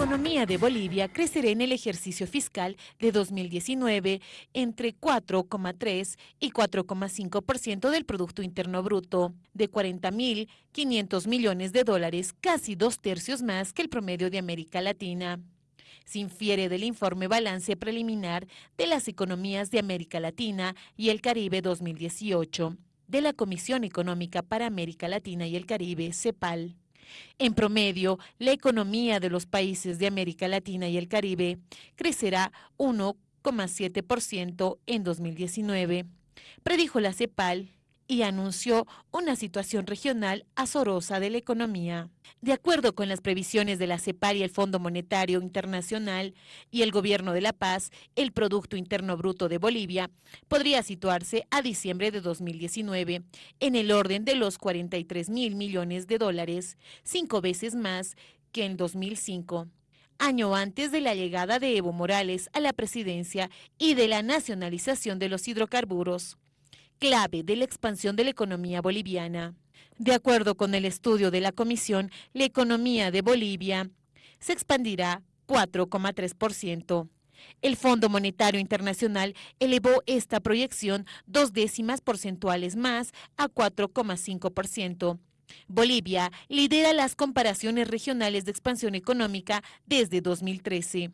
economía de Bolivia crecerá en el ejercicio fiscal de 2019 entre 4,3 y 4,5% del Producto Interno Bruto, de 40.500 millones de dólares, casi dos tercios más que el promedio de América Latina. Se infiere del informe Balance Preliminar de las Economías de América Latina y el Caribe 2018 de la Comisión Económica para América Latina y el Caribe, CEPAL. En promedio, la economía de los países de América Latina y el Caribe crecerá 1,7% en 2019, predijo la CEPAL y anunció una situación regional azorosa de la economía. De acuerdo con las previsiones de la CEPAL y el Fondo Monetario Internacional y el Gobierno de La Paz, el Producto Interno Bruto de Bolivia podría situarse a diciembre de 2019 en el orden de los 43 mil millones de dólares, cinco veces más que en 2005 año antes de la llegada de Evo Morales a la presidencia y de la nacionalización de los hidrocarburos clave de la expansión de la economía boliviana. De acuerdo con el estudio de la Comisión, la economía de Bolivia se expandirá 4,3%. El Fondo Monetario Internacional elevó esta proyección dos décimas porcentuales más a 4,5%. Bolivia lidera las comparaciones regionales de expansión económica desde 2013.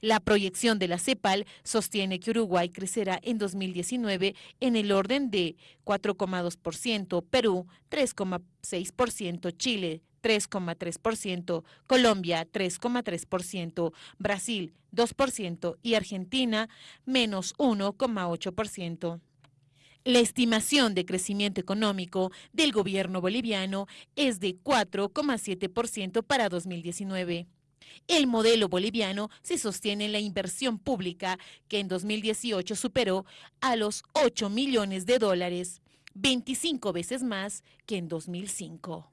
La proyección de la CEPAL sostiene que Uruguay crecerá en 2019 en el orden de 4,2%, Perú 3,6%, Chile 3,3%, Colombia 3,3%, Brasil 2% y Argentina menos 1,8%. La estimación de crecimiento económico del gobierno boliviano es de 4,7% para 2019. El modelo boliviano se sostiene en la inversión pública, que en 2018 superó a los 8 millones de dólares, 25 veces más que en 2005.